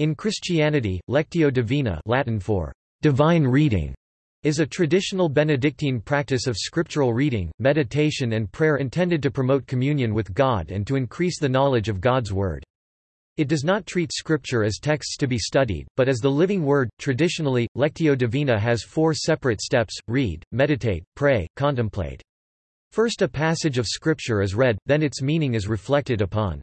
In Christianity, Lectio Divina Latin for divine reading is a traditional Benedictine practice of scriptural reading, meditation and prayer intended to promote communion with God and to increase the knowledge of God's Word. It does not treat Scripture as texts to be studied, but as the living Word. Traditionally, Lectio Divina has four separate steps read, meditate, pray, contemplate. First, a passage of Scripture is read, then its meaning is reflected upon.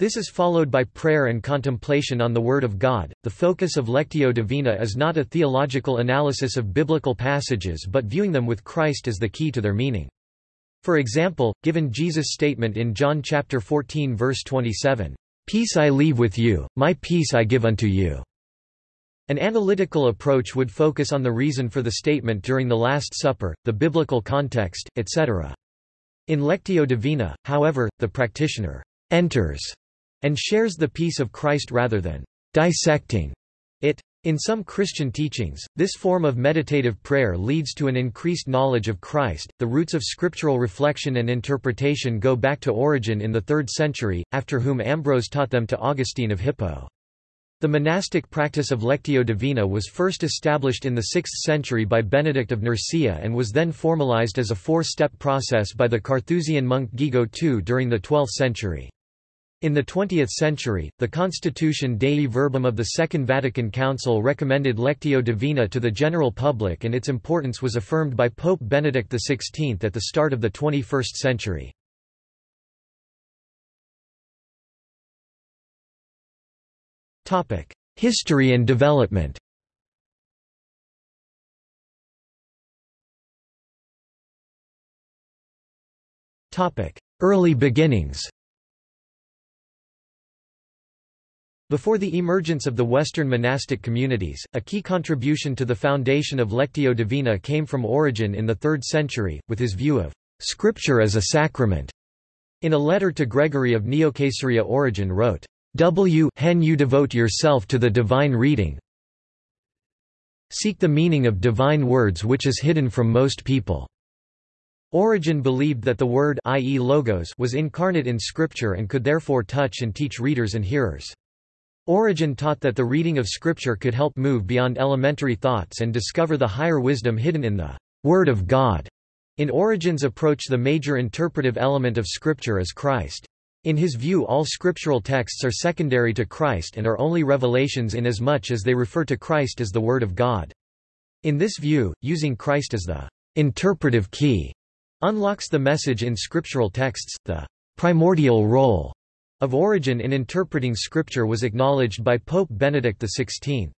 This is followed by prayer and contemplation on the Word of God. The focus of Lectio Divina is not a theological analysis of biblical passages but viewing them with Christ as the key to their meaning. For example, given Jesus' statement in John chapter 14 verse 27, "Peace I leave with you, my peace I give unto you." An analytical approach would focus on the reason for the statement during the Last Supper, the biblical context, etc. In Lectio Divina, however, the practitioner enters and shares the peace of Christ rather than dissecting it. In some Christian teachings, this form of meditative prayer leads to an increased knowledge of Christ. The roots of scriptural reflection and interpretation go back to Origen in the 3rd century, after whom Ambrose taught them to Augustine of Hippo. The monastic practice of Lectio Divina was first established in the 6th century by Benedict of Nursia and was then formalized as a four-step process by the Carthusian monk Guigo II during the 12th century. In the 20th century, the Constitution Dei Verbum of the Second Vatican Council recommended Lectio Divina to the general public and its importance was affirmed by Pope Benedict XVI at the start of the 21st century. History and development Early beginnings Before the emergence of the Western monastic communities, a key contribution to the foundation of Lectio Divina came from Origen in the 3rd century, with his view of Scripture as a sacrament. In a letter to Gregory of Neocaesarea Origen wrote, W hen you devote yourself to the divine reading seek the meaning of divine words which is hidden from most people. Origen believed that the word i.e. logos was incarnate in Scripture and could therefore touch and teach readers and hearers. Origen taught that the reading of Scripture could help move beyond elementary thoughts and discover the higher wisdom hidden in the Word of God. In Origen's approach the major interpretive element of Scripture is Christ. In his view all scriptural texts are secondary to Christ and are only revelations in as much as they refer to Christ as the Word of God. In this view, using Christ as the interpretive key unlocks the message in scriptural texts, the primordial role of Origen in interpreting scripture was acknowledged by Pope Benedict XVI.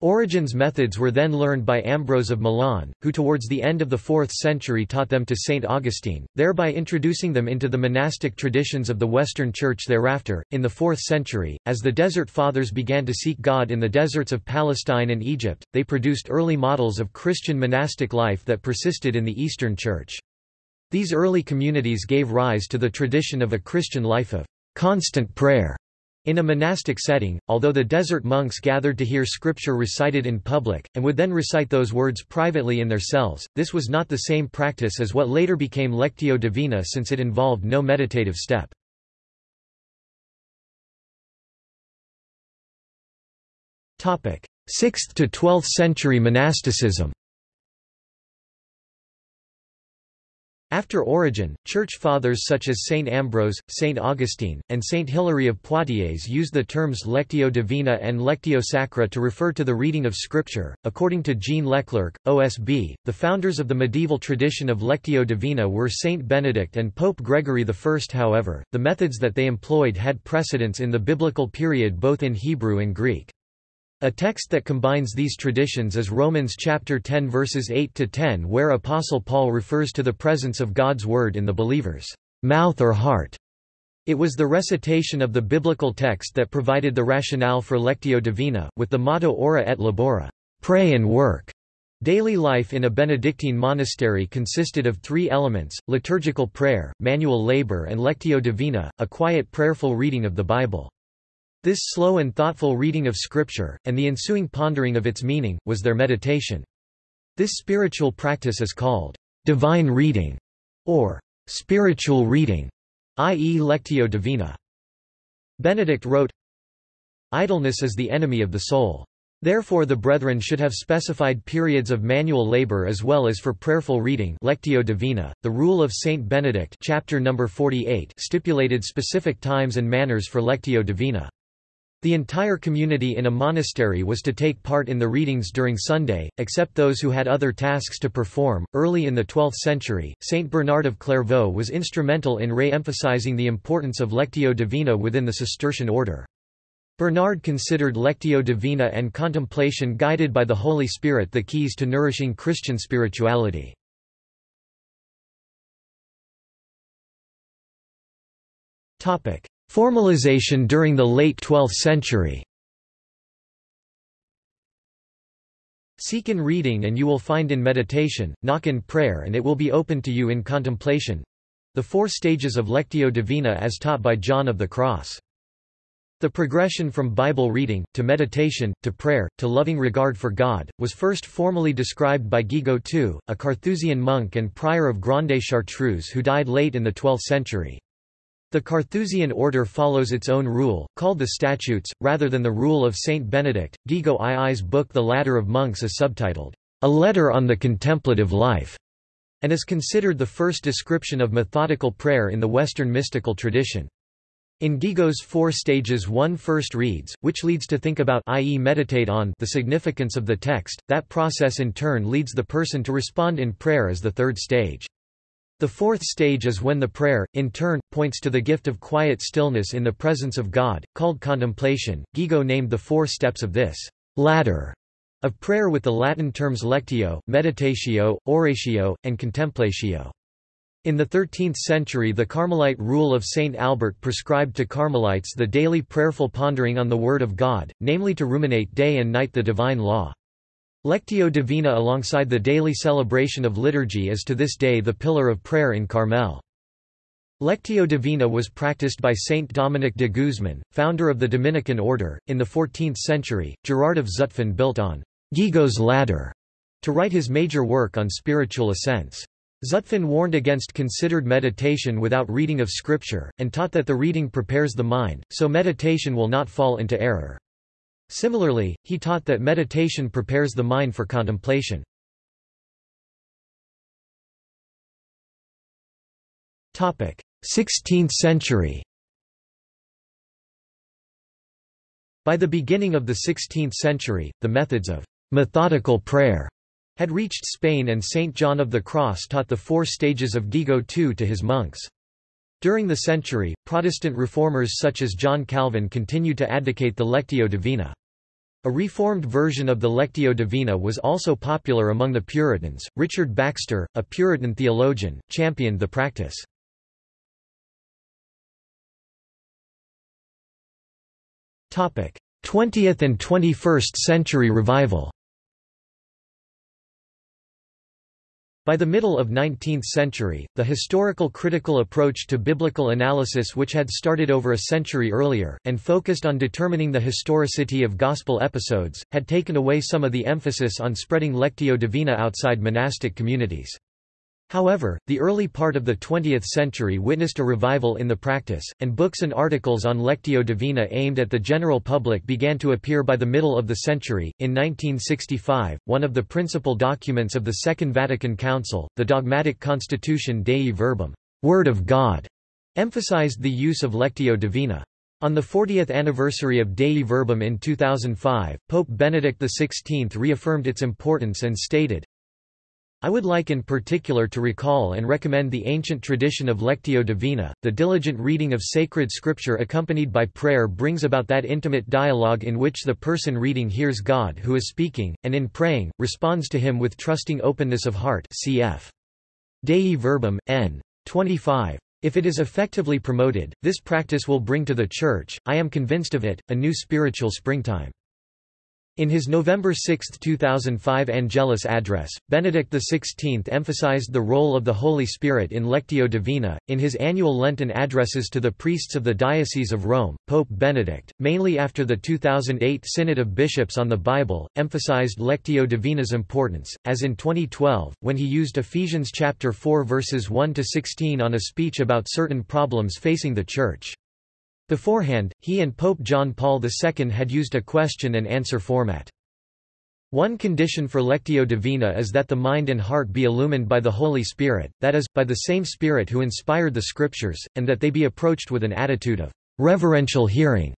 Origen's methods were then learned by Ambrose of Milan, who towards the end of the 4th century taught them to Saint Augustine, thereby introducing them into the monastic traditions of the Western Church thereafter. In the 4th century, as the Desert Fathers began to seek God in the deserts of Palestine and Egypt, they produced early models of Christian monastic life that persisted in the Eastern Church. These early communities gave rise to the tradition of a Christian life of constant prayer. In a monastic setting, although the desert monks gathered to hear scripture recited in public, and would then recite those words privately in their cells, this was not the same practice as what later became Lectio Divina since it involved no meditative step. 6th to 12th century monasticism After Origen, church fathers such as Saint Ambrose, Saint Augustine, and Saint Hilary of Poitiers used the terms Lectio Divina and Lectio Sacra to refer to the reading of Scripture. According to Jean Leclercq, OSB, the founders of the medieval tradition of Lectio Divina were Saint Benedict and Pope Gregory I. However, the methods that they employed had precedence in the biblical period both in Hebrew and Greek. A text that combines these traditions is Romans chapter 10 verses 8 to 10 where apostle Paul refers to the presence of God's word in the believer's mouth or heart. It was the recitation of the biblical text that provided the rationale for Lectio Divina, with the motto Ora et Labora, pray and work. Daily life in a Benedictine monastery consisted of three elements, liturgical prayer, manual labor and Lectio Divina, a quiet prayerful reading of the Bible. This slow and thoughtful reading of Scripture, and the ensuing pondering of its meaning, was their meditation. This spiritual practice is called divine reading, or spiritual reading, i.e. Lectio Divina. Benedict wrote, idleness is the enemy of the soul. Therefore the brethren should have specified periods of manual labor as well as for prayerful reading Lectio Divina. The rule of Saint Benedict chapter number 48 stipulated specific times and manners for Lectio Divina. The entire community in a monastery was to take part in the readings during Sunday, except those who had other tasks to perform. Early in the 12th century, Saint Bernard of Clairvaux was instrumental in re-emphasizing the importance of Lectio Divina within the Cistercian order. Bernard considered Lectio Divina and contemplation guided by the Holy Spirit the keys to nourishing Christian spirituality. Formalization during the late 12th century Seek in reading and you will find in meditation, knock in prayer and it will be open to you in contemplation. The four stages of Lectio Divina as taught by John of the Cross. The progression from Bible reading, to meditation, to prayer, to loving regard for God, was first formally described by Guigo II, a Carthusian monk and prior of Grande Chartreuse who died late in the 12th century. The Carthusian order follows its own rule, called the Statutes, rather than the rule of Saint Benedict. Guigo II's book The Ladder of Monks is subtitled, A Letter on the Contemplative Life, and is considered the first description of methodical prayer in the Western mystical tradition. In Guigo's four stages one first reads, which leads to think about i.e. meditate on the significance of the text, that process in turn leads the person to respond in prayer as the third stage. The fourth stage is when the prayer, in turn, points to the gift of quiet stillness in the presence of God, called contemplation. Guigo named the four steps of this ladder of prayer with the Latin terms lectio, meditatio, oratio, and contemplatio. In the 13th century the Carmelite rule of Saint Albert prescribed to Carmelites the daily prayerful pondering on the Word of God, namely to ruminate day and night the divine law. Lectio Divina alongside the daily celebration of liturgy is to this day the pillar of prayer in Carmel. Lectio Divina was practiced by Saint Dominic de Guzman, founder of the Dominican order. In the 14th century, Gerard of Zutphen built on Guigo's ladder to write his major work on spiritual ascents. Zutphen warned against considered meditation without reading of scripture, and taught that the reading prepares the mind, so meditation will not fall into error. Similarly, he taught that meditation prepares the mind for contemplation. Topic: 16th century. By the beginning of the 16th century, the methods of methodical prayer had reached Spain and Saint John of the Cross taught the four stages of Guigo II to his monks. During the century, Protestant reformers such as John Calvin continued to advocate the Lectio Divina. A reformed version of the Lectio Divina was also popular among the Puritans. Richard Baxter, a Puritan theologian, championed the practice. Topic: 20th and 21st century revival. By the middle of 19th century, the historical critical approach to biblical analysis which had started over a century earlier, and focused on determining the historicity of gospel episodes, had taken away some of the emphasis on spreading Lectio Divina outside monastic communities. However, the early part of the 20th century witnessed a revival in the practice, and books and articles on Lectio Divina aimed at the general public began to appear by the middle of the century. In 1965, one of the principal documents of the Second Vatican Council, the dogmatic constitution Dei Verbum, Word of God, emphasized the use of Lectio Divina. On the 40th anniversary of Dei Verbum in 2005, Pope Benedict XVI reaffirmed its importance and stated, I would like in particular to recall and recommend the ancient tradition of Lectio Divina. The diligent reading of sacred scripture accompanied by prayer brings about that intimate dialogue in which the person reading hears God who is speaking, and in praying, responds to him with trusting openness of heart cf. Dei Verbum, n. 25. If it is effectively promoted, this practice will bring to the Church, I am convinced of it, a new spiritual springtime. In his November 6, 2005 Angelus address, Benedict XVI emphasized the role of the Holy Spirit in Lectio Divina. In his annual Lenten addresses to the priests of the Diocese of Rome, Pope Benedict, mainly after the 2008 Synod of Bishops on the Bible, emphasized Lectio Divina's importance, as in 2012, when he used Ephesians chapter 4 verses 1 to 16 on a speech about certain problems facing the Church. Beforehand, he and Pope John Paul II had used a question-and-answer format. One condition for Lectio Divina is that the mind and heart be illumined by the Holy Spirit, that is, by the same Spirit who inspired the Scriptures, and that they be approached with an attitude of reverential hearing.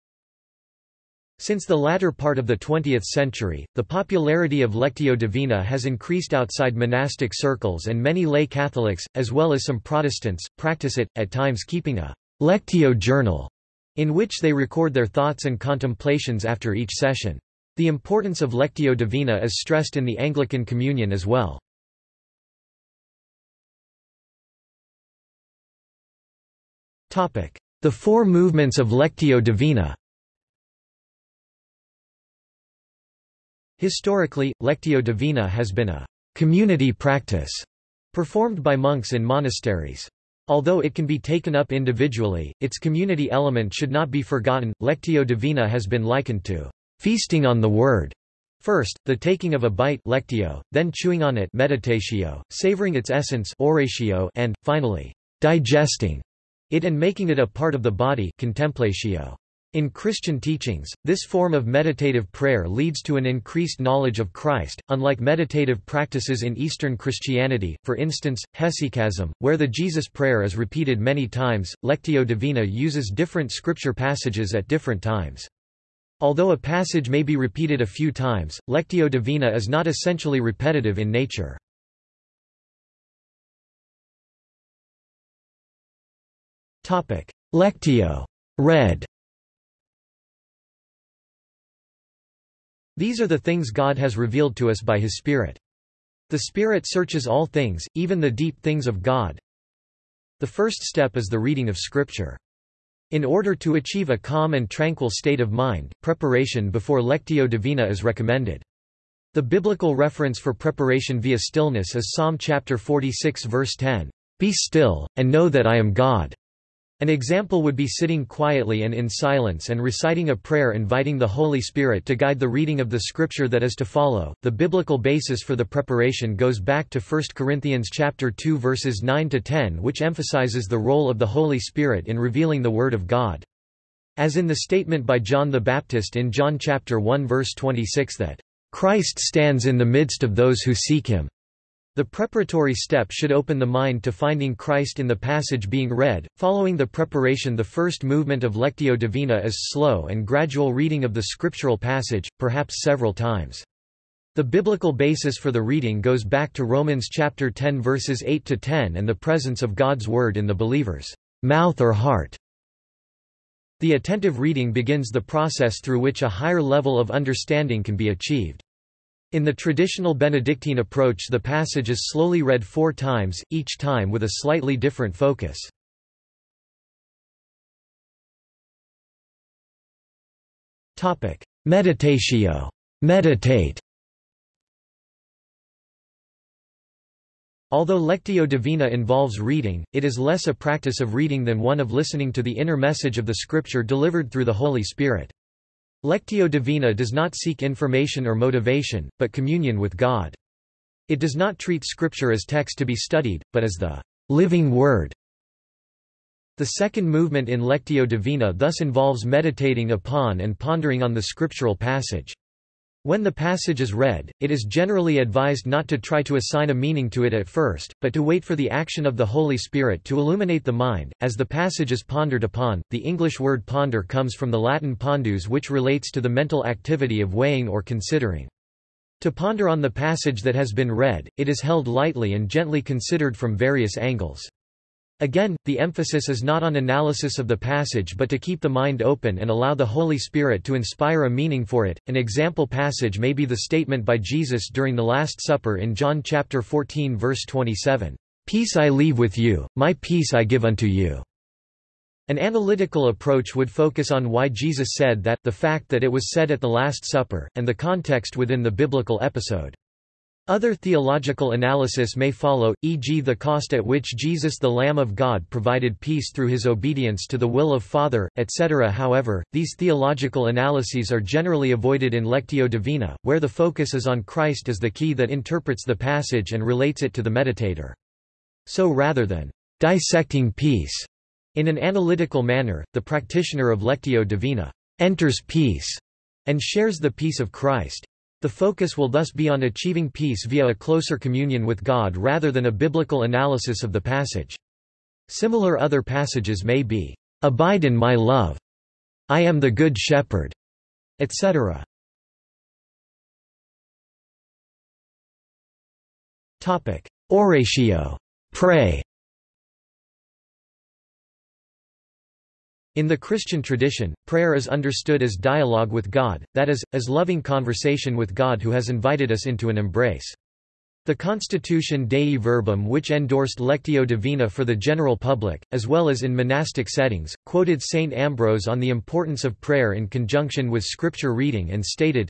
Since the latter part of the 20th century, the popularity of Lectio Divina has increased outside monastic circles and many lay Catholics, as well as some Protestants, practice it, at times keeping a Lectio journal, in which they record their thoughts and contemplations after each session. The importance of Lectio Divina is stressed in the Anglican Communion as well. The four movements of Lectio Divina Historically, Lectio Divina has been a community practice performed by monks in monasteries. Although it can be taken up individually, its community element should not be forgotten. Lectio Divina has been likened to feasting on the Word. First, the taking of a bite lectio, then chewing on it meditatio, savoring its essence oratio, and, finally, digesting it and making it a part of the body contemplatio. In Christian teachings, this form of meditative prayer leads to an increased knowledge of Christ, unlike meditative practices in Eastern Christianity, for instance, hesychasm, where the Jesus prayer is repeated many times. Lectio Divina uses different scripture passages at different times. Although a passage may be repeated a few times, Lectio Divina is not essentially repetitive in nature. Lectio read. These are the things God has revealed to us by His Spirit. The Spirit searches all things, even the deep things of God. The first step is the reading of Scripture. In order to achieve a calm and tranquil state of mind, preparation before Lectio Divina is recommended. The biblical reference for preparation via stillness is Psalm chapter 46 verse 10, "Be still, and know that I am God." An example would be sitting quietly and in silence and reciting a prayer inviting the Holy Spirit to guide the reading of the scripture that is to follow. The biblical basis for the preparation goes back to 1 Corinthians chapter 2 verses 9 to 10 which emphasizes the role of the Holy Spirit in revealing the word of God. As in the statement by John the Baptist in John chapter 1 verse 26 that Christ stands in the midst of those who seek him. The preparatory step should open the mind to finding Christ in the passage being read. Following the preparation, the first movement of Lectio Divina is slow and gradual reading of the scriptural passage, perhaps several times. The biblical basis for the reading goes back to Romans chapter 10 verses 8 to 10 and the presence of God's word in the believer's mouth or heart. The attentive reading begins the process through which a higher level of understanding can be achieved. In the traditional Benedictine approach the passage is slowly read four times, each time with a slightly different focus. Meditatio meditate. Although Lectio Divina involves reading, it is less a practice of reading than one of listening to the inner message of the Scripture delivered through the Holy Spirit. Lectio Divina does not seek information or motivation, but communion with God. It does not treat Scripture as text to be studied, but as the living Word. The second movement in Lectio Divina thus involves meditating upon and pondering on the scriptural passage. When the passage is read, it is generally advised not to try to assign a meaning to it at first, but to wait for the action of the Holy Spirit to illuminate the mind. As the passage is pondered upon, the English word ponder comes from the Latin pondus, which relates to the mental activity of weighing or considering. To ponder on the passage that has been read, it is held lightly and gently considered from various angles. Again, the emphasis is not on analysis of the passage but to keep the mind open and allow the Holy Spirit to inspire a meaning for it. An example passage may be the statement by Jesus during the Last Supper in John chapter 14 verse 27, "Peace I leave with you, my peace I give unto you." An analytical approach would focus on why Jesus said that, the fact that it was said at the Last Supper, and the context within the biblical episode. Other theological analysis may follow, e.g. the cost at which Jesus the Lamb of God provided peace through his obedience to the will of Father, etc. However, these theological analyses are generally avoided in Lectio Divina, where the focus is on Christ as the key that interprets the passage and relates it to the meditator. So rather than dissecting peace, In an analytical manner, the practitioner of Lectio Divina enters peace and shares the peace of Christ. The focus will thus be on achieving peace via a closer communion with God rather than a biblical analysis of the passage. Similar other passages may be, "'Abide in my love'", "'I am the good shepherd'", etc. Oratio pray. In the Christian tradition, prayer is understood as dialogue with God, that is, as loving conversation with God who has invited us into an embrace. The Constitution Dei Verbum which endorsed Lectio Divina for the general public, as well as in monastic settings, quoted St. Ambrose on the importance of prayer in conjunction with scripture reading and stated,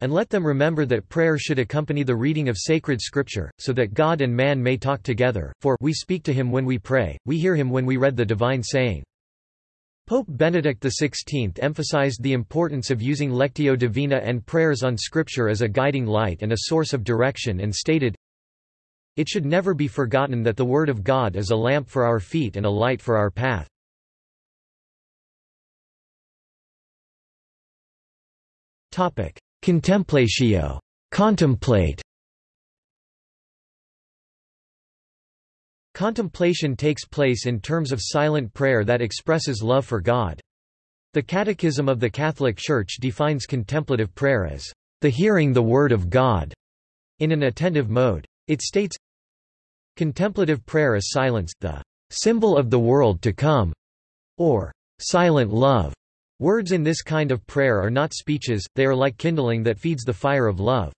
And let them remember that prayer should accompany the reading of sacred scripture, so that God and man may talk together, for we speak to him when we pray, we hear him when we read the divine saying. Pope Benedict XVI emphasized the importance of using Lectio Divina and prayers on Scripture as a guiding light and a source of direction and stated, It should never be forgotten that the Word of God is a lamp for our feet and a light for our path. Contemplatio contemplate Contemplation takes place in terms of silent prayer that expresses love for God. The Catechism of the Catholic Church defines contemplative prayer as the hearing the Word of God in an attentive mode. It states, Contemplative prayer is silence, the symbol of the world to come, or silent love. Words in this kind of prayer are not speeches, they are like kindling that feeds the fire of love.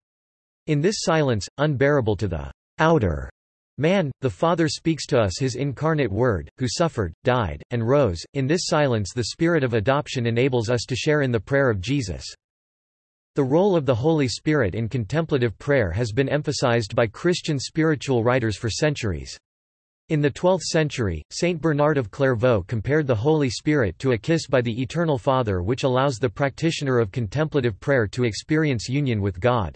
In this silence, unbearable to the outer Man, the Father speaks to us his incarnate Word, who suffered, died, and rose. In this silence the Spirit of adoption enables us to share in the prayer of Jesus. The role of the Holy Spirit in contemplative prayer has been emphasized by Christian spiritual writers for centuries. In the 12th century, Saint Bernard of Clairvaux compared the Holy Spirit to a kiss by the Eternal Father which allows the practitioner of contemplative prayer to experience union with God.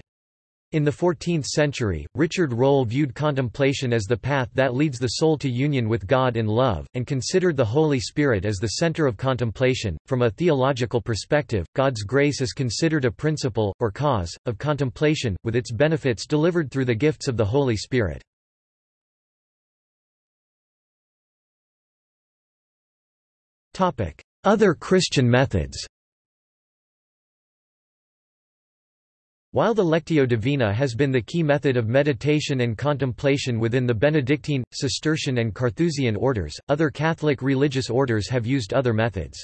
In the 14th century, Richard Rolle viewed contemplation as the path that leads the soul to union with God in love, and considered the Holy Spirit as the center of contemplation. From a theological perspective, God's grace is considered a principle, or cause, of contemplation, with its benefits delivered through the gifts of the Holy Spirit. Other Christian methods While the Lectio Divina has been the key method of meditation and contemplation within the Benedictine, Cistercian and Carthusian orders, other Catholic religious orders have used other methods.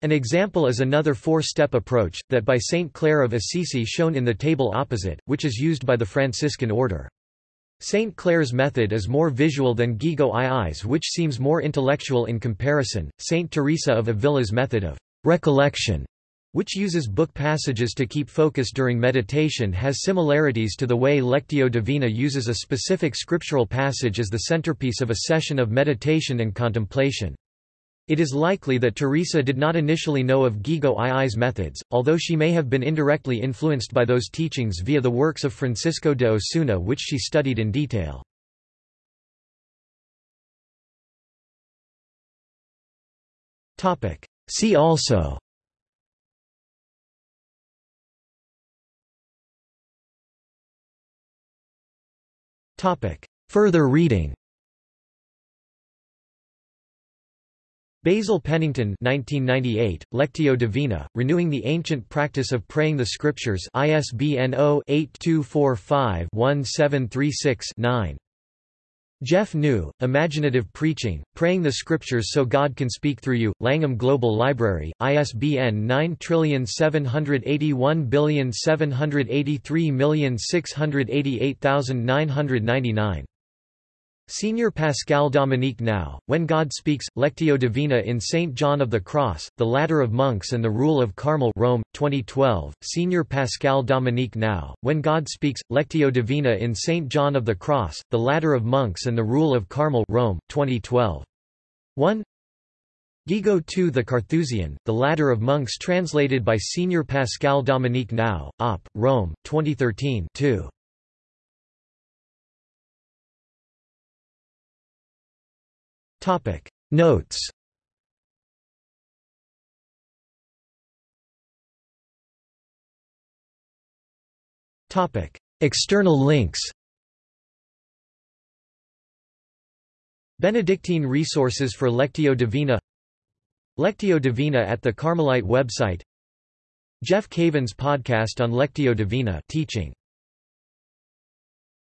An example is another four-step approach, that by Saint Clare of Assisi shown in the table opposite, which is used by the Franciscan order. St. Clare's method is more visual than Guigo II's which seems more intellectual in comparison. St. Teresa of Avila's method of recollection which uses book passages to keep focus during meditation has similarities to the way Lectio Divina uses a specific scriptural passage as the centerpiece of a session of meditation and contemplation. It is likely that Teresa did not initially know of Guigo II's methods, although she may have been indirectly influenced by those teachings via the works of Francisco de Osuna which she studied in detail. See also Further reading Basil Pennington 1998, Lectio Divina, Renewing the Ancient Practice of Praying the Scriptures ISBN 0-8245-1736-9. Jeff New, Imaginative Preaching, Praying the Scriptures So God Can Speak Through You, Langham Global Library, ISBN 9781783688999. Senior Pascal Dominique Nau, When God Speaks, Lectio Divina in St. John of the Cross, The Ladder of Monks and the Rule of Carmel Rome, 2012, Senior Pascal Dominique Nau, When God Speaks, Lectio Divina in St. John of the Cross, The Ladder of Monks and the Rule of Carmel Rome, 2012. 1 Guigo II The Carthusian, The Ladder of Monks translated by Senior Pascal Dominique Nau, Op. Rome, 2013 2. Notes. Topic. External links. Benedictine resources for Lectio Divina. Lectio Divina at the Carmelite website. Jeff Cavins podcast on Lectio Divina teaching